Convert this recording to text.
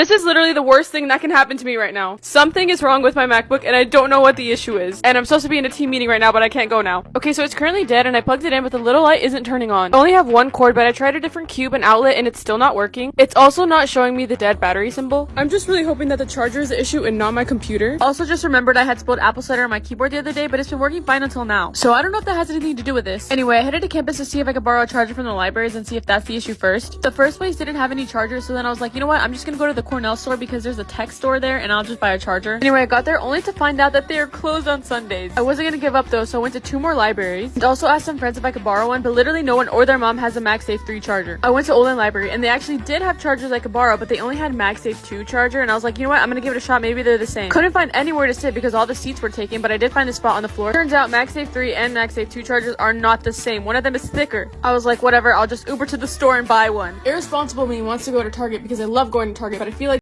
This is literally the worst thing that can happen to me right now. Something is wrong with my MacBook and I don't know what the issue is. And I'm supposed to be in a team meeting right now, but I can't go now. Okay, so it's currently dead and I plugged it in, but the little light isn't turning on. I only have one cord, but I tried a different cube and outlet and it's still not working. It's also not showing me the dead battery symbol. I'm just really hoping that the charger is the issue and not my computer. Also just remembered I had spilled apple cider on my keyboard the other day, but it's been working fine until now. So I don't know if that has anything to do with this. Anyway, I headed to campus to see if I could borrow a charger from the libraries and see if that's the issue first. The first place didn't have any chargers, so then I was like, you know what? I'm just gonna go to the Cornell store because there's a tech store there and I'll just buy a charger. Anyway, I got there only to find out that they are closed on Sundays. I wasn't gonna give up though, so I went to two more libraries and also asked some friends if I could borrow one, but literally no one or their mom has a MagSafe 3 charger. I went to Olin Library and they actually did have chargers I could borrow, but they only had MagSafe 2 charger and I was like, you know what? I'm gonna give it a shot. Maybe they're the same. Couldn't find anywhere to sit because all the seats were taken, but I did find a spot on the floor. Turns out MagSafe 3 and MagSafe 2 chargers are not the same. One of them is thicker. I was like, whatever, I'll just Uber to the store and buy one. Irresponsible me wants to go to Target because I love going to Target, but I